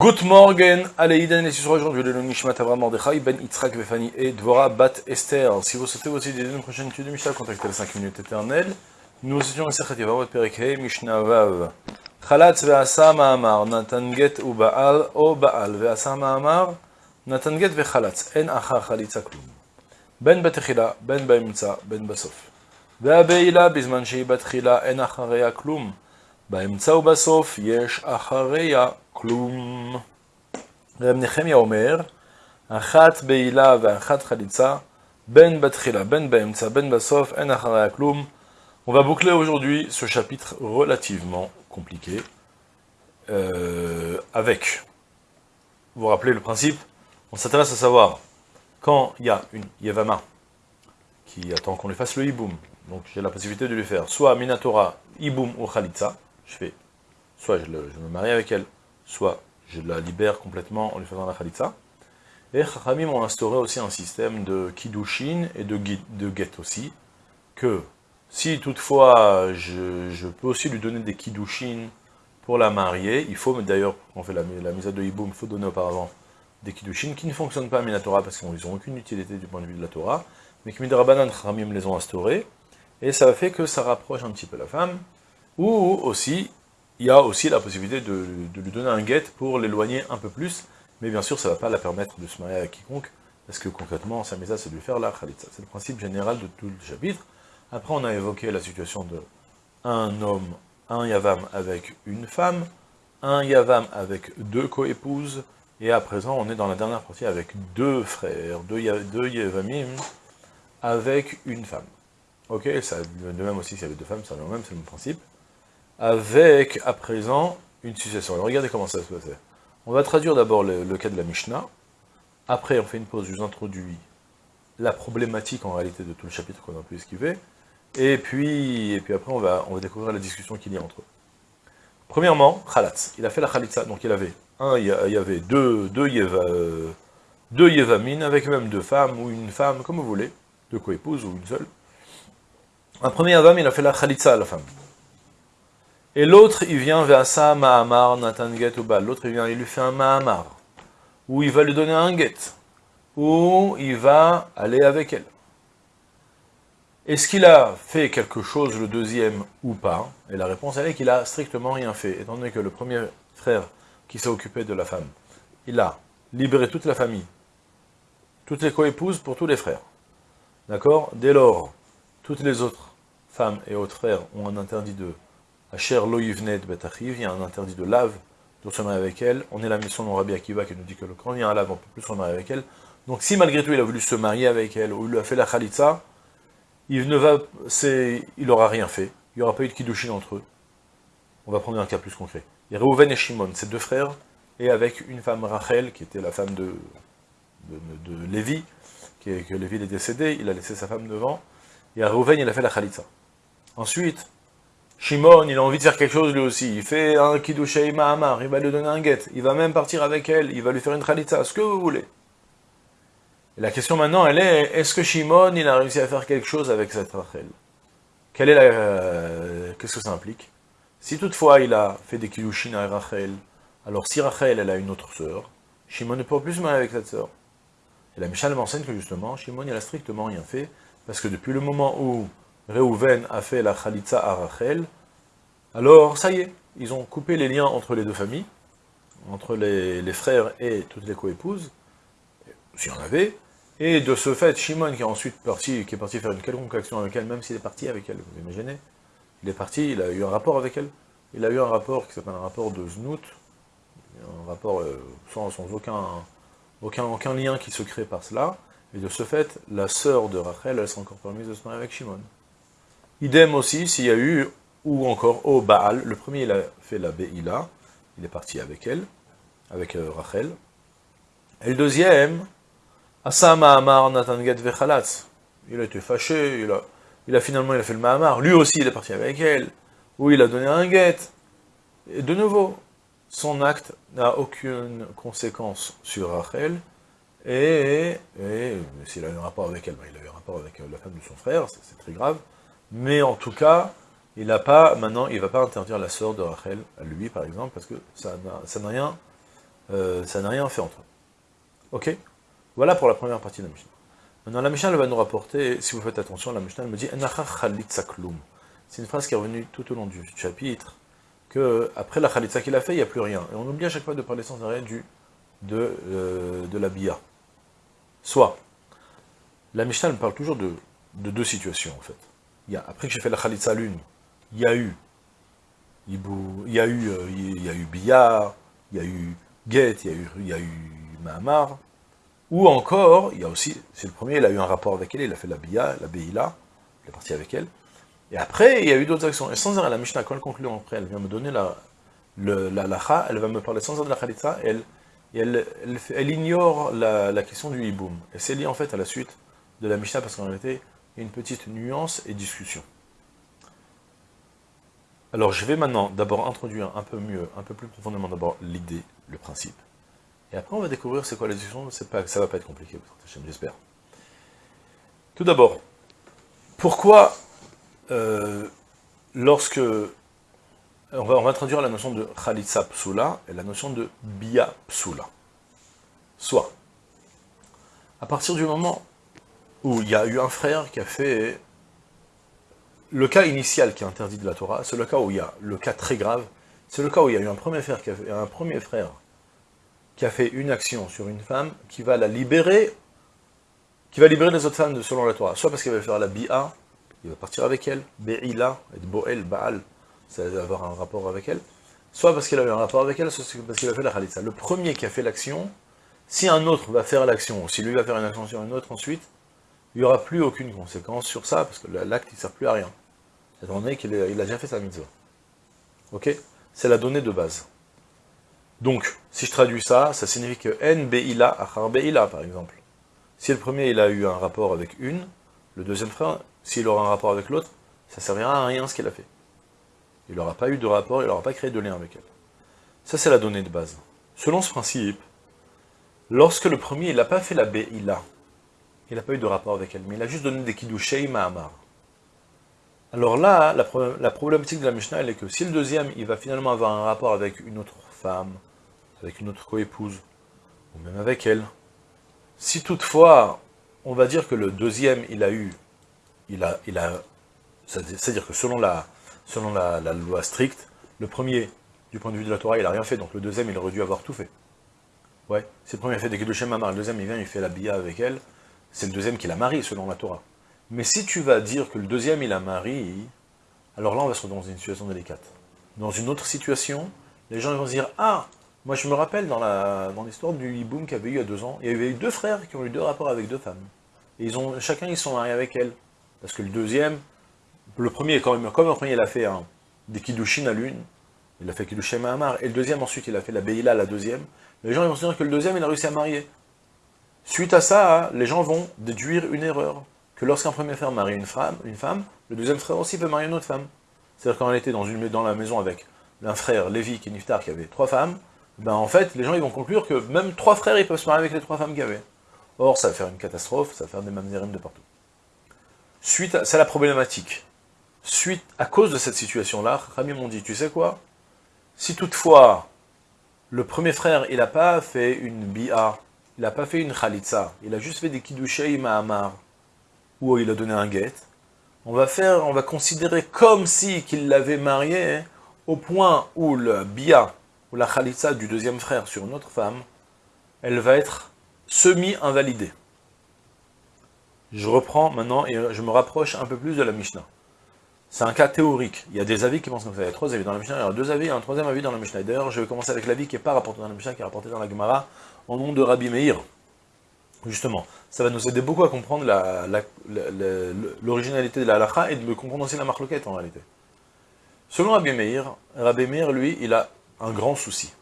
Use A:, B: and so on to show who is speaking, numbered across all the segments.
A: Good morning, Aleïden, et sur aujourd'hui le Nishmat Avram Mordechai, Ben Yitzhak Vefani et Dvora Bat Esther. Si vous souhaitez aussi des une prochaine étude de Mishnah, contactez les 5 minutes éternelles. Nous étudions le Sechet Yavamot Perikhe, Mishnah Vav. Chalatz ve'asa ma'amar, Natan get u ba'al, o ba'al, ve'asa ma'amar, Natan get ve'chalatz, en acha chalitza klum. Ben בתחילה, ben באמצע, ben בסוף. והבעילה בזמן שהיא בתחילה אין אחריה כלום. באמצע ובסוף יש אחריה כלום. רב נחמיה אומר, אחת בעילה ואחת חליצה, בין בתחילה, בין באמצע, בין בסוף, אין אחריה כלום. On va boucler aujourd'hui ce chapitre relativement compliqué, euh, avec, vous vous rappelez le principe, on s'intéresse à savoir, quand il y a une Yevama qui attend qu'on lui fasse le hiboum, donc j'ai la possibilité de lui faire soit Minatora, hiboum ou Khalitsa, je fais, soit je, me marie avec elle, soit je la libère complètement en lui faisant la Khalitsa. Et Chachamim ont instauré aussi un système de Kiddushin et de, de Get aussi, que si toutefois je, peux aussi lui donner des Kiddushin pour la marier, il faut, d'ailleurs, on fait la, la mise à deux hiboum, il faut donner auparavant des Kiddushin qui ne fonctionnent pas à Minatora parce qu'ils n'ont aucune utilité du point de vue de la Torah, mais que Midrabanan Chachamim les ont instaurés, et ça fait que ça rapproche un petit peu la femme, ou aussi, il y a aussi la possibilité de, lui donner un guet pour l'éloigner un peu plus, mais bien sûr, ça ne va pas la permettre de se marier avec quiconque, parce que concrètement, sa misa, c'est de lui faire la khalitza. C'est le principe général de tout le chapitre. Après, on a évoqué la situation de un homme, un yavam avec une femme, un yavam avec deux coépouses, et à présent, on est dans la dernière partie avec deux frères, deux, deux yavamim, avec une femme. Ok, ça, de même aussi s'il y avait deux femmes, c'est le même, c'est le même principe. Avec, à présent, une succession. Alors regardez comment ça se passe. On va traduire d'abord le, cas de la Mishnah. Après, on fait une pause, je vous introduis la problématique en réalité de tout le chapitre qu'on a pu esquiver. Et puis, et puis après, on va, on va découvrir la discussion qu'il y a entre eux. Premièrement, Khalatz. Il a fait la Khalitza, donc il avait un, il y avait deux, deux, yeva, deux Yevamines, avec même deux femmes, ou une femme, comme vous voulez, deux coépouses, ou une seule. Un premier Yavam, il a fait la Khalitza à la femme. Et l'autre, il vient vers ça, Mahamar, Nathan Get ou Bal. L'autre, il vient, il lui fait un Mahamar, où il va lui donner un Get, où il va aller avec elle. Est-ce qu'il a fait quelque chose, le deuxième, ou pas? Et la réponse, elle est qu'il a strictement rien fait, étant donné que le premier frère qui s'est occupé de la femme, il a libéré toute la famille, toutes les coépouses pour tous les frères. D'accord? Dès lors, toutes les autres femmes et autres frères ont un interdit de Asher lo yivnet betachiv, il y a un interdit de lave, de se marier avec elle. On est la mission de Rabbi Akiva qui nous dit que quand il y a un lave, on peut plus se marier avec elle. Donc si malgré tout il a voulu se marier avec elle, ou il lui a fait la khalitza, il ne va, il aura rien fait. Il n'y aura pas eu de kiddushin entre eux. On va prendre un cas plus concret. Il y a Reuven et Shimon, ses deux frères, et avec une femme Rachel, qui était la femme de, de, Lévi, qui que Lévi est décédé, il a laissé sa femme devant, et à Reuven, il a fait la khalitza. Ensuite, Shimon, il a envie de faire quelque chose lui aussi, il fait un kiddushei ma'amar, il va lui donner un guet, il va même partir avec elle, il va lui faire une khalitza, ce que vous voulez. Et la question maintenant, elle est, est-ce que Shimon, il a réussi à faire quelque chose avec cette Rachel? Euh, Qu'est-ce que ça implique? Si toutefois il a fait des kiddushin à Rachel, alors si Rachel, elle a une autre sœur, Shimon ne peut plus se marier avec cette sœur. Et la Mishnah m'enseigne que justement, Shimon, il a strictement rien fait, parce que depuis le moment où Reuven a fait la Khalitza à Rachel, alors ça y est, ils ont coupé les liens entre les deux familles, entre les, frères et toutes les coépouses, s'il y en avait, et de ce fait, Shimon qui est ensuite parti, qui est parti faire une quelconque action avec elle, même s'il est parti avec elle, vous imaginez, il est parti, il a eu un rapport avec elle, il a eu un rapport qui s'appelle un rapport de Znout, un rapport euh, sans, aucun lien qui se crée par cela, et de ce fait, la sœur de Rachel, elle s'est encore permise de se marier avec Shimon. Idem aussi, s'il y a eu, ou encore au Baal, le premier il a fait la Be'ila, il est parti avec elle, avec euh, Rachel. Et le deuxième, Asa Mahamar Natan Get Vechalatz, il a été fâché, il a, il a finalement il a fait le Mahamar, lui aussi il est parti avec elle, ou il a donné un get. Et de nouveau, son acte n'a aucune conséquence sur Rachel, et, et s'il a eu un rapport avec elle, ben, il a eu un rapport avec la femme de son frère, c'est très grave, mais en tout cas, il n'a pas, maintenant, il ne va pas interdire la sœur de Rachel à lui, par exemple, parce que ça n'a rien euh, rien fait entre eux. Ok? Voilà pour la première partie de la Mishnah. Maintenant, la Mishnah, elle va nous rapporter, si vous faites attention, la Mishnah, elle me dit C'est une phrase qui est revenue tout au long du chapitre, que après la Khalitsa qu'il a fait, il n'y a plus rien. Et on oublie à chaque fois de parler sans arrêt du, de, euh, de la Bia. Soit, la Mishnah, elle parle toujours de, de deux situations, en fait. Après que j'ai fait la Khalitsa l'une, il y a eu il y a eu, euh, il y a eu Bia, il y a eu Get, il y a eu, Mahamar, ou encore, il y a aussi, c'est le premier, il a eu un rapport avec elle, il a fait la Bia, la Beila, il est parti avec elle, et après, il y a eu d'autres actions, et sans arrêt, la Mishnah, quand elle conclut après, elle vient me donner la, le, la lacha, elle va me parler sans arrêt de la Khalitza, elle, elle, elle, ignore la, la, question du hiboum, et c'est lié en fait à la suite de la Mishnah, parce qu'en réalité, une petite nuance et discussion. Alors je vais maintenant d'abord introduire un peu mieux, un peu plus profondément d'abord l'idée, le principe. Et après on va découvrir c'est quoi la discussion, pas, ça va pas être compliqué, j'espère. Tout d'abord, pourquoi euh, lorsque... On va, introduire la notion de Khalitsa Psula et la notion de Bia Psula. Soit, à partir du moment où il y a eu un frère qui a fait le cas initial qui est interdit de la Torah, c'est le cas où il y a le cas très grave, c'est le cas où il y a eu un premier frère qui a fait, une action sur une femme qui va la libérer, qui va libérer les autres femmes selon la Torah, soit parce qu'il va faire la bi'a, il va partir avec elle, be'ila, et bo'el, ba'al, ça va avoir un rapport avec elle, soit parce qu'il a eu un rapport avec elle, soit parce qu'il a fait la khalitza. Le premier qui a fait l'action, si un autre va faire l'action, si lui va faire une action sur une autre ensuite, il n'y aura plus aucune conséquence sur ça, parce que l'acte, il ne sert plus à rien. Étant donné qu'il a déjà fait sa mitzvah. Ok? C'est la donnée de base. Donc, si je traduis ça, ça signifie que N Be'ila Achar par exemple. Si le premier, il a eu un rapport avec une, le deuxième frère, s'il aura un rapport avec l'autre, ça ne servira à rien ce qu'il a fait. Il n'aura pas eu de rapport, il n'aura pas créé de lien avec elle. Ça, c'est la donnée de base. Selon ce principe, lorsque le premier, il n'a pas fait la Be'ila, il n'a pas eu de rapport avec elle, mais il a juste donné des kiddushei ma'amar. Alors là, la, problématique de la Mishnah, elle est que si le deuxième, il va finalement avoir un rapport avec une autre femme, avec une autre coépouse, ou même avec elle, si toutefois, on va dire que le deuxième, il a eu, c'est-à-dire que selon la, selon la, loi stricte, le premier, du point de vue de la Torah, il n'a rien fait, donc le deuxième, il aurait dû avoir tout fait. Ouais, si le premier fait des Kiddushim Mamar, le deuxième, il vient, il fait la bia avec elle, c'est le deuxième qui la marie, selon la Torah. Mais si tu vas dire que le deuxième, il la marie, alors là, on va se retrouver dans une situation délicate. Dans une autre situation, les gens vont se dire, ah, moi je me rappelle dans l'histoire du hiboum qu'il y avait eu il y a deux ans, il y avait eu deux frères qui ont eu deux rapports avec deux femmes. Et ils ont, chacun, ils sont mariés avec elle. Parce que le deuxième, le premier, quand même, comme le premier, il a fait des kiddushin à l'une, il a fait kiddushin Mahamar, et le deuxième, ensuite, il a fait la Beila, la deuxième, les gens vont se dire que le deuxième, il a réussi à marier. Suite à ça, les gens vont déduire une erreur, que lorsqu'un premier frère marie une femme, une femme, le deuxième frère aussi peut marier une autre femme. C'est-à-dire quand on était dans, la maison avec un frère, Lévi, qui Niftar, qui avait trois femmes, ben en fait, les gens vont conclure que même trois frères, ils peuvent se marier avec les trois femmes qu'il y avait. Or, ça va faire une catastrophe, ça va faire des mamzerim de partout. Suite, c'est la problématique. Suite, à cause de cette situation-là, Rami m'ont dit, tu sais quoi? Si toutefois, le premier frère, il n'a pas fait une bi'a il n'a pas fait une khalitza, il a juste fait des kiddushei ma'amar, où il a donné un guet, on va faire, on va considérer comme si qu'il l'avait marié, au point où le bia, ou la khalitza du deuxième frère sur une autre femme, elle va être semi-invalidée. Je reprends maintenant et je me rapproche un peu plus de la Mishnah. C'est un cas théorique. Il y a des avis qui pensent comme ça. Il y trois avis dans la Mishnah, il y a deux avis, et un troisième avis dans la Mishnah. D'ailleurs, je vais commencer avec l'avis qui n'est pas rapporté dans la Mishnah, qui est rapporté dans la Gemara, au nom de Rabbi Meir. Justement, ça va nous aider beaucoup à comprendre l'originalité de la halakha et de comprendre aussi la marloquette en réalité. Selon Rabbi Meir, Rabbi Meir, lui, il a un grand souci.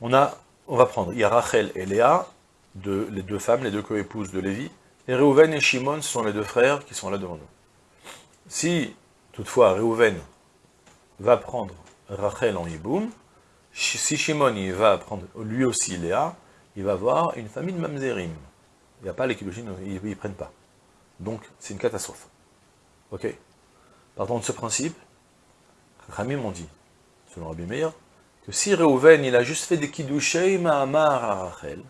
A: On, a, on va prendre, il y a Rachel et Léa, les deux femmes, les deux coépouses de Lévi, et Reuven et Shimon, ce sont les deux frères qui sont là devant nous. Si, toutefois, Reuven va prendre Rachel en Yiboum, si Shimon il va prendre lui aussi Léa, il va avoir une famille de mamzerim. Il n'y a pas les kilogines, ils ne prennent pas. Donc, c'est une catastrophe. Ok? Partant de ce principe, Rami m'ont dit, selon Rabbi Meir, que si Reuven, il a juste fait des kiddushei ma'amar à Rachel,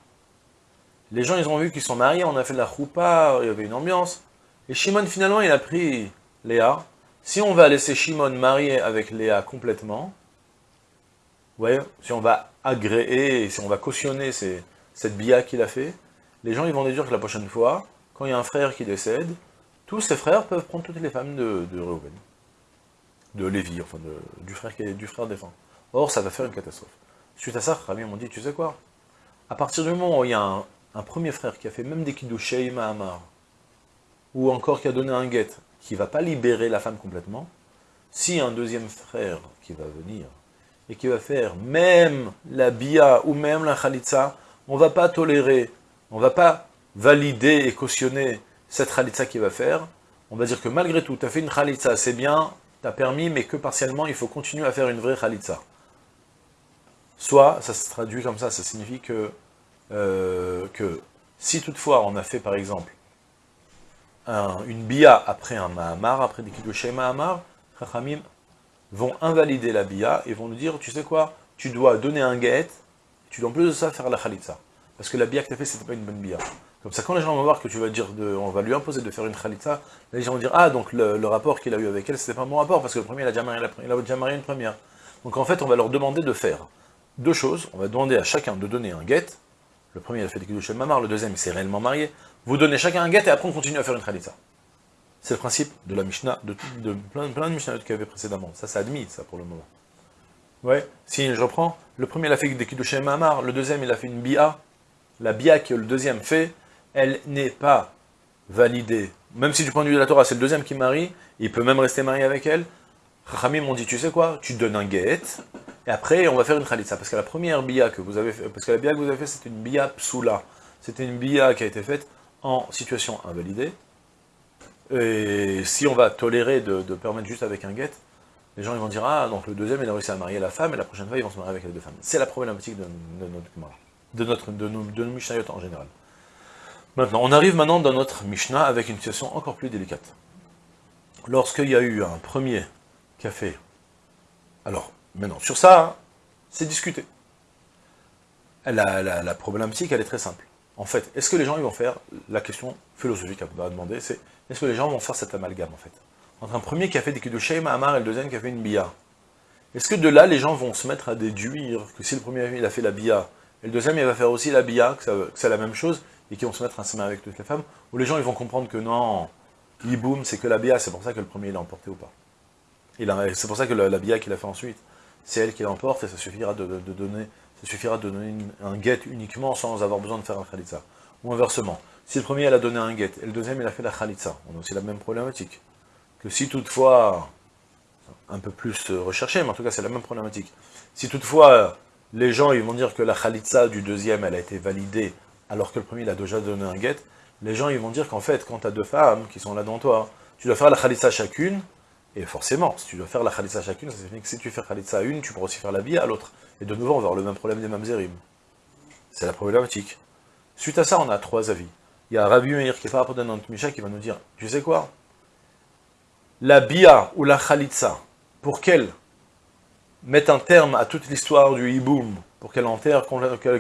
A: les gens, ils ont vu qu'ils sont mariés, on a fait de la choupa, il y avait une ambiance, et Shimon, finalement, il a pris Léa. Si on va laisser Shimon marier avec Léa complètement, vous si on va agréer, si on va cautionner cette bia qu'il a fait, les gens, ils vont déduire que la prochaine fois, quand il y a un frère qui décède, tous ses frères peuvent prendre toutes les femmes de, de Reuven, de Lévi, enfin du frère du frère défunt. Or, ça va faire une catastrophe. Suite à ça, Rami m'ont dit, tu sais quoi? À partir du moment où il y a un, premier frère qui a fait même des kiddushei Mahamar, ou encore qui a donné un guet, qui ne va pas libérer la femme complètement, si un deuxième frère qui va venir, et qui va faire même la bia, ou même la khalitsa, on ne va pas tolérer, on ne va pas valider et cautionner cette khalitsa qu'il va faire, on va dire que malgré tout, tu as fait une khalitsa, c'est bien, tu as permis, mais que partiellement, il faut continuer à faire une vraie khalitsa. Soit, ça se traduit comme ça, ça signifie que, euh, que si toutefois on a fait par exemple une bia après un mahamar, après des kiddushé mahamar, Chachamim vont invalider la bia et vont nous dire, tu sais quoi, tu dois donner un guet, tu dois en plus de ça faire la khalitsa. Parce que la bia que tu as fait, c'était pas une bonne bia. Comme ça, quand les gens vont voir que tu vas dire, de, on va lui imposer de faire une khalitsa, les gens vont dire, ah, donc le, rapport qu'il a eu avec elle, c'était pas un bon rapport, parce que le premier, il a, déjà marié, il a déjà marié une première. Donc en fait, on va leur demander de faire deux choses. On va demander à chacun de donner un guet. Le premier, il a fait des de mamar, le deuxième, il s'est réellement marié. Vous donnez chacun un guet, et après on continue à faire une khalitsa. C'est le principe de la Mishnah, de, plein, plein, de Mishnah qu'il y avait précédemment. Ça, c'est admis, ça, pour le moment. Ouais, si je reprends, le premier, il a fait des Kiddushim Mamar, le deuxième, il a fait une Bia. La Bia que le deuxième fait, elle n'est pas validée. Même si du point de vue de la Torah, c'est le deuxième qui marie, il peut même rester marié avec elle. Chachamim m'ont dit, tu sais quoi, tu donnes un guet, et après on va faire une khalitsa. Parce que la première bia que vous avez fait, parce que la bia que vous avez une bia psoula. C'était une bia qui a été faite en situation invalidée. Et si on va tolérer de, permettre juste avec un guet, les gens vont dire, ah, donc le deuxième il a réussi à marier la femme, et la prochaine fois ils vont se marier avec les deux femmes. C'est la problématique de, notre de notre de nos, de en général. Maintenant, on arrive maintenant dans notre Mishnah avec une situation encore plus délicate. Lorsqu'il y a eu un premier café, alors, maintenant, sur ça, c'est discuté. La, la, problématique, elle est très simple. En fait, est-ce que les gens vont faire, la question philosophique à demander, c'est, est-ce que les gens vont faire cet amalgame, en fait? Entre un premier qui a fait des Kiddushei Mahamar et le deuxième qui a fait une Bia. Est-ce que de là, les gens vont se mettre à déduire que si le premier il a fait la Bia, et le deuxième il va faire aussi la Bia, que c'est la même chose, et qui vont se mettre à se avec toutes les femmes, ou les gens vont comprendre que non, Iboum, c'est que la bia, c'est pour ça que le premier il a emporté ou pas? C'est pour ça que la, bia qu'il a fait ensuite, c'est elle qui l'emporte, et ça suffira de, donner ça suffira de donner un guet uniquement sans avoir besoin de faire un khalitza. Ou inversement, si le premier il a donné un guet, et le deuxième il a fait la khalitza, on a aussi la même problématique. Que si toutefois, un peu plus recherché, mais en tout cas c'est la même problématique, si toutefois les gens ils vont dire que la khalitza du deuxième elle a été validée alors que le premier il a déjà donné un guet, les gens ils vont dire qu'en fait, quand tu as deux femmes qui sont là devant toi, tu dois faire la khalitsa chacune, et forcément, si tu dois faire la khalitsa chacune, ça signifie que si tu fais khalitsa à une, tu pourras aussi faire la bia à l'autre. Et de nouveau, on va avoir le même problème des mamzerim. C'est la problématique. Suite à ça, on a trois avis. Il y a Rabbi Meir qui est pas rapport notre Misha qui va nous dire, tu sais quoi? La bia ou la khalitsa, pour qu'elle mette un terme à toute l'histoire du hiboum, pour qu'elle enterre,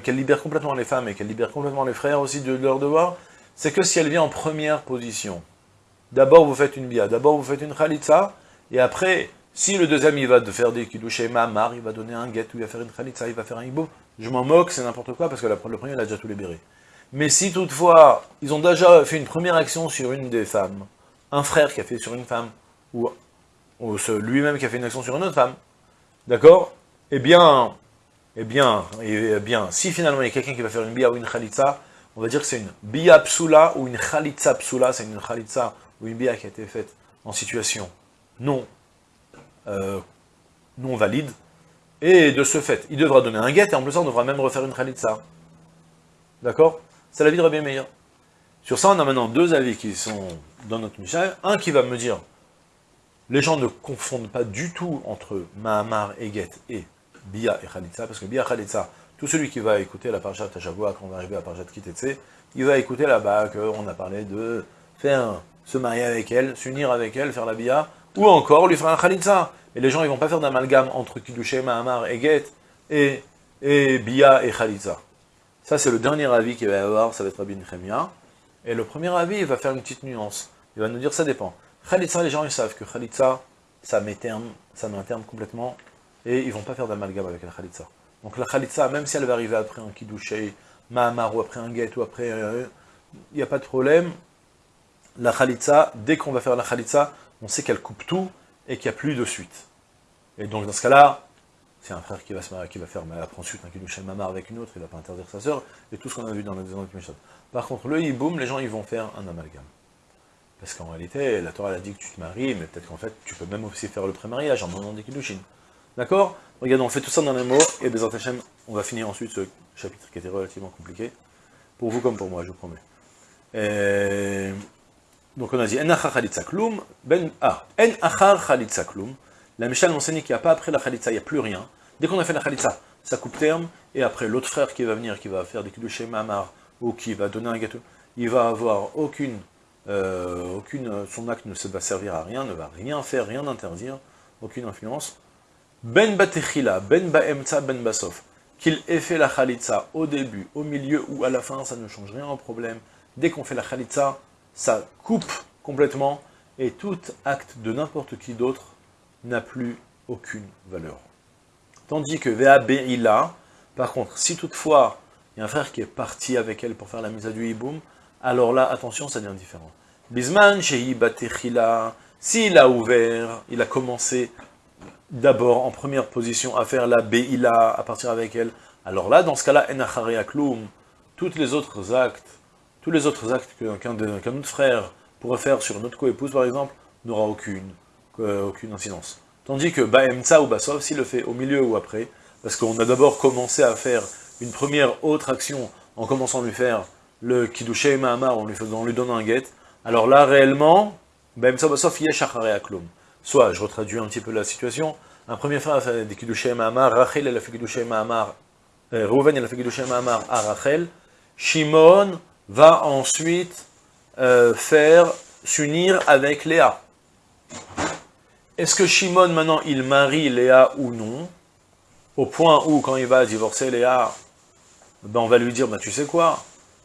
A: qu'elle libère complètement les femmes et qu'elle libère complètement les frères aussi de leur devoir, c'est que si elle vient en première position. D'abord vous faites une bia, d'abord vous faites une khalitsa, et après, si le deuxième il va faire des kiddushé mamar, il va donner un guet, ou il va faire une khalitsa, il va faire un hiboum, je m'en moque, c'est n'importe quoi, parce que le premier il a déjà tout libéré. Mais si toutefois, ils ont déjà fait une première action sur une des femmes, un frère qui a fait sur une femme, ou, lui-même qui a fait une action sur une autre femme, d'accord? Eh bien, eh bien, eh bien, si finalement il y a quelqu'un qui va faire une bia ou une khalitsa, on va dire que c'est une bia psula ou une khalitsa psula, c'est une khalitsa ou une bia qui a été faite en situation non, euh, non valide, et de ce fait, il devra donner un guet, et en plus on devra même refaire une khalitsa. D'accord? C'est l'avis de Rabbi Meir. Sur ça, on a maintenant deux avis qui sont dans notre Mishnah. Un qui va me dire, les gens ne confondent pas du tout entre Mahamar et Get et Bia et Khalitsa, parce que Bia et Khalitsa, tout celui qui va écouter la Parashat Tachavoua, quand on va arriver à Parashat Kitetse, il va écouter là-bas qu'on a parlé de faire, se marier avec elle, s'unir avec elle, faire la Bia, ou encore lui faire un Khalitsa. Et les gens, ils vont pas faire d'amalgame entre Kiddushé, Mahamar et Get, et, et Bia et Khalitza. Ça, c'est le dernier avis qu'il va y avoir, ça va être Rabbi Nechemia. Et le premier avis, il va faire une petite nuance. Il va nous dire, ça dépend. Khalitza, les gens, ils savent que Khalitza, ça met, terme, ça met un terme complètement, et ils vont pas faire d'amalgame avec la Khalitza. Donc la Khalitza, même si elle va arriver après un Kiddushé, Mahamar, ou après un Get, ou après... Euh, il n'y a pas de problème. La Khalitza, dès qu'on va faire la Khalitza, on sait qu'elle coupe tout, et qu'il n'y a plus de suite. Et donc dans ce cas-là, c'est un frère qui va, se marier, qui va faire, après ensuite un Kiddushé Mamar avec une autre, il ne va pas interdire sa sœur, et tout ce qu'on a vu dans la deuxième Mishnah. Par contre, le hiboum, les gens, ils vont faire un amalgame. Parce qu'en réalité, la Torah a dit que tu te maries, mais peut-être qu'en fait, tu peux même aussi faire le pré-mariage en demandant des kiddushin. D'accord? Regardez, on fait tout ça dans les mots, et Hashem, on va finir ensuite ce chapitre qui était relativement compliqué, pour vous comme pour moi, je vous promets. Donc on a dit, En achar kloum, ben, ah, en achar kloum, la Michel m'enseigne qu'il n'y a pas après la khalitza, il n'y a plus rien. Dès qu'on a fait la khalitza, ça coupe terme, et après l'autre frère qui va venir, qui va faire des kiddushin mamar, ou qui va donner un gâteau, il va avoir aucune euh, aucune, son acte ne va servir à rien, ne va rien faire, rien interdire, aucune influence. Ben batechila, ben ba'emtza, ben basof. Qu'il ait fait la khalitza au début, au milieu ou à la fin, ça ne change rien au problème. Dès qu'on fait la khalitza, ça coupe complètement, et tout acte de n'importe qui d'autre n'a plus aucune valeur. Tandis que Vea Be'ila, par contre, si toutefois il y a un frère qui est parti avec elle pour faire la mise à du hiboum, alors là, attention, ça devient différent. Bisman, Batechila, s'il a ouvert, il a commencé d'abord en première position à faire la Be'ila, à partir avec elle, alors là, dans ce cas-là, Enachare Akloum, tous les autres actes, tous les autres actes qu'un autre frère pourrait faire sur notre co-épouse, par exemple, n'aura aucune, euh, aucune incidence. Tandis que Ba'emtsa ou Basov, s'il le fait au milieu ou après, parce qu'on a d'abord commencé à faire une première autre action en commençant à lui faire le Kiddushé Mahamar, on lui, on lui donne un get, alors là, réellement, ben, soit, je retraduis un petit peu la situation, un premier frère a fait des Kiddushé Mahamar, Rachel elle a fait Kiddushé Mahamar, euh, Rouven elle a fait Kiddushé Mahamar à Rachel, Shimon va ensuite euh, faire s'unir avec Léa. Est-ce que Shimon, maintenant, il marie Léa ou non? Au point où, quand il va divorcer Léa, ben, on va lui dire, ben, tu sais quoi?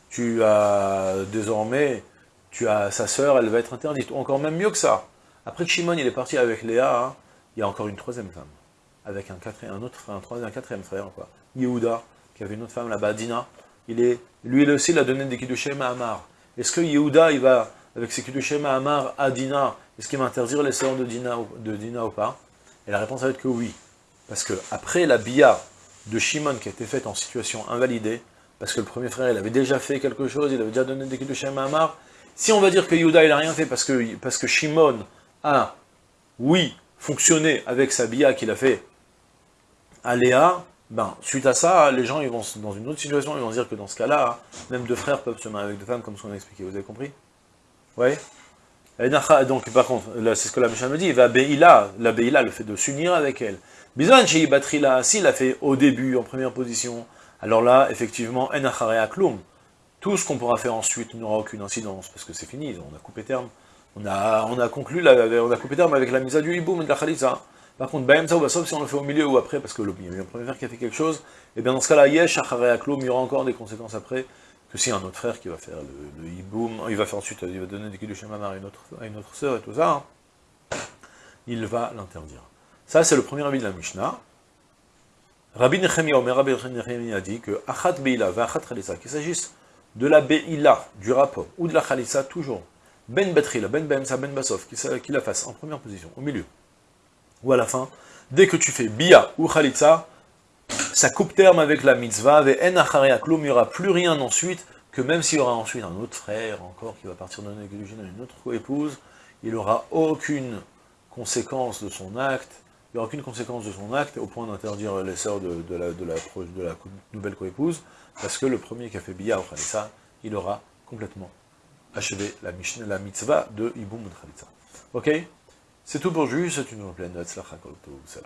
A: Tu as désormais, tu as sa sœur, elle va être interdite. Ou encore même mieux que ça. Après que Shimon il est parti avec Léa, hein, il y a encore une troisième femme. Avec un, quatrième, autre frère, un troisième, un quatrième frère, quoi. Yehuda, qui avait une autre femme là-bas, Dina. Il lui aussi, il a donné des Kiddushim à Amar. Est-ce que Yehuda, il va, avec ses Kiddushim à Amar, à Dina, est-ce qu'il va interdire les sœurs de Dina, de ou pas? Et la réponse va être que oui. Parce que après la bia de Shimon qui a été faite en situation invalidée, parce que le premier frère, il avait déjà fait quelque chose, il avait déjà donné des Kiddushim à Amar. Si on va dire que Yuda, il n'a rien fait parce que, parce que Shimon a, oui, fonctionné avec sa bia qu'il a fait à Léa, ben, suite à ça, les gens, ils vont, dans une autre situation, ils vont dire que dans ce cas-là, même deux frères peuvent se marier avec deux femmes, comme ce qu'on a expliqué, vous avez compris? Oui donc, par contre, c'est ce que la Mishnah me dit, va la Beila, le fait de s'unir avec elle. Bizan chez Batrila, s'il a fait au début, en première position, alors là, effectivement, en kloum, tout ce qu'on pourra faire ensuite n'aura aucune incidence, parce que c'est fini, on a coupé terme. On a, on a conclu, la, on a coupé terme avec la mise à du hiboum et de la khalitza. Par contre, Baemsa ou Basov, si on le fait au milieu ou après, parce que le, premier frère qui a fait quelque chose, et eh bien dans ce cas-là, Yesh, kloum, il y aura encore des conséquences après, que si un autre frère qui va faire le, le hiboum, il va faire ensuite, il va donner des kiddushim à une autre, à une autre sœur et tout ça, hein, il va l'interdire. Ça, c'est le premier avis de la Mishnah. Rabbi Nechemia, Omer Rabbi Nechemia a dit que Achat Beila va Achat Khalissa, qu'il s'agisse de la Beila, du rapport, ou de la Khalissa, toujours, Ben Betrila, Ben Bemsa, Ben Basov, qu'il la fasse en première position, au milieu, ou à la fin, dès que tu fais Bia ou Khalitsa, ça coupe terme avec la mitzvah, et En il n'y aura plus rien ensuite, que même s'il y aura ensuite un autre frère encore qui va partir donner à une autre épouse, il n'aura aucune conséquence de son acte, il n'y aura aucune conséquence de son acte au point d'interdire les sœurs de, la, de, la, nouvelle coépouse, parce que le premier qui a fait Bia au Khalissa, il aura complètement achevé la, mitzvah de Iboum Khalitsa. Ok? C'est tout pour aujourd'hui, c'est une pleine note, c'est